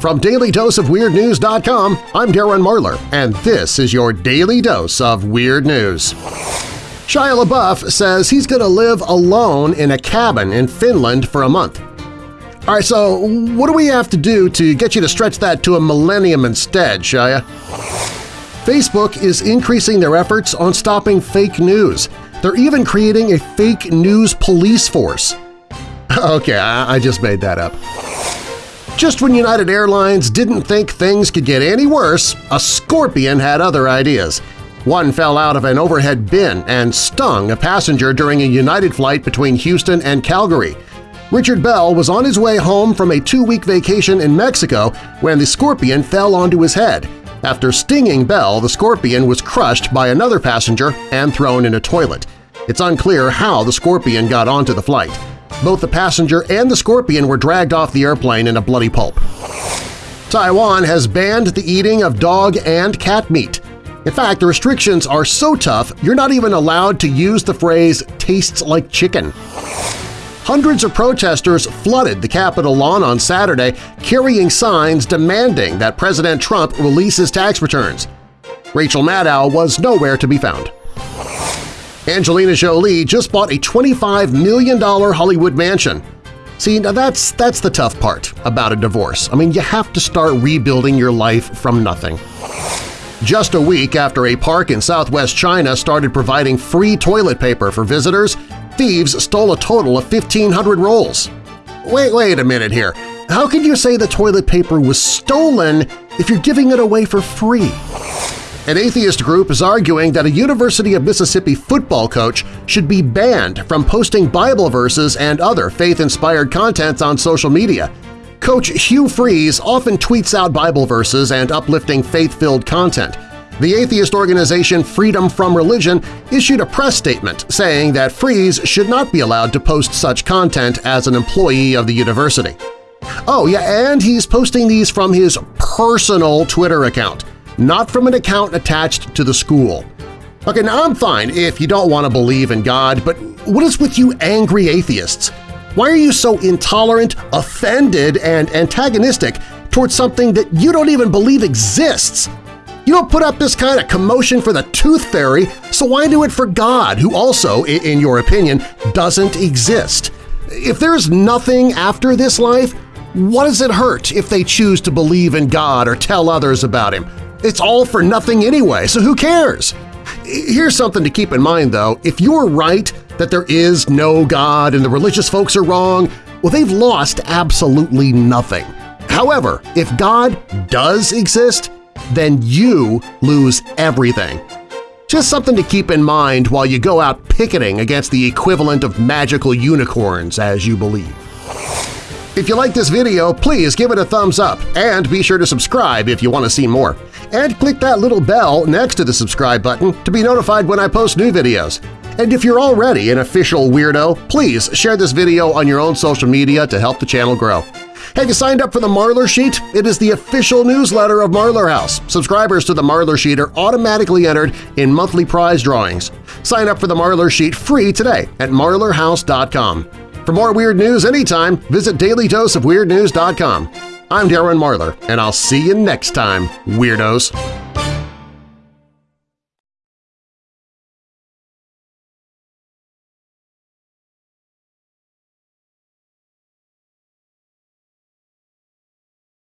From DailyDoseOfWeirdNews.com, I'm Darren Marlar, and this is your Daily Dose of Weird News. Shia LaBeouf says he's going to live alone in a cabin in Finland for a month. All right, so what do we have to do to get you to stretch that to a millennium instead, Shia? Facebook is increasing their efforts on stopping fake news. They're even creating a fake news police force. Okay, I just made that up. Just when United Airlines didn't think things could get any worse, a scorpion had other ideas. One fell out of an overhead bin and stung a passenger during a United flight between Houston and Calgary. Richard Bell was on his way home from a two-week vacation in Mexico when the scorpion fell onto his head. After stinging Bell, the scorpion was crushed by another passenger and thrown in a toilet. It's unclear how the scorpion got onto the flight. Both the passenger and the scorpion were dragged off the airplane in a bloody pulp. Taiwan has banned the eating of dog and cat meat. In fact, the restrictions are so tough you're not even allowed to use the phrase tastes like chicken. Hundreds of protesters flooded the Capitol lawn on Saturday carrying signs demanding that President Trump release his tax returns. Rachel Maddow was nowhere to be found. Angelina Jolie just bought a $25 million Hollywood mansion. See, now that's, that's the tough part about a divorce. I mean, you have to start rebuilding your life from nothing. Just a week after a park in southwest China started providing free toilet paper for visitors, thieves stole a total of 1,500 rolls. Wait, wait a minute here. How can you say the toilet paper was stolen if you're giving it away for free? An atheist group is arguing that a University of Mississippi football coach should be banned from posting Bible verses and other faith-inspired content on social media. Coach Hugh Freeze often tweets out Bible verses and uplifting faith-filled content. The atheist organization Freedom from Religion issued a press statement saying that Freeze should not be allowed to post such content as an employee of the university. Oh yeah, and he's posting these from his personal Twitter account not from an account attached to the school. Okay, now I'm fine if you don't want to believe in God, but what is with you angry atheists? Why are you so intolerant, offended, and antagonistic towards something that you don't even believe exists? You don't put up this kind of commotion for the tooth fairy, so why do it for God, who also, in your opinion, doesn't exist? If there's nothing after this life, what does it hurt if they choose to believe in God or tell others about Him? It's all for nothing anyway, so who cares? Here's something to keep in mind, though. If you're right that there is no God and the religious folks are wrong, well, they've lost absolutely nothing. However, if God does exist, then you lose everything. Just something to keep in mind while you go out picketing against the equivalent of magical unicorns as you believe. If you like this video, please give it a thumbs up and be sure to subscribe if you want to see more. And click that little bell next to the subscribe button to be notified when I post new videos. And if you're already an official weirdo, please share this video on your own social media to help the channel grow. Have you signed up for the Marlar Sheet? It is the official newsletter of Marlar House. Subscribers to the Marlar Sheet are automatically entered in monthly prize drawings. Sign up for the Marlar Sheet free today at marlarhouse.com. For more weird news anytime, visit dailydoseofweirdnews.com. I'm Darren Marlar, and I'll see you next time, Weirdos!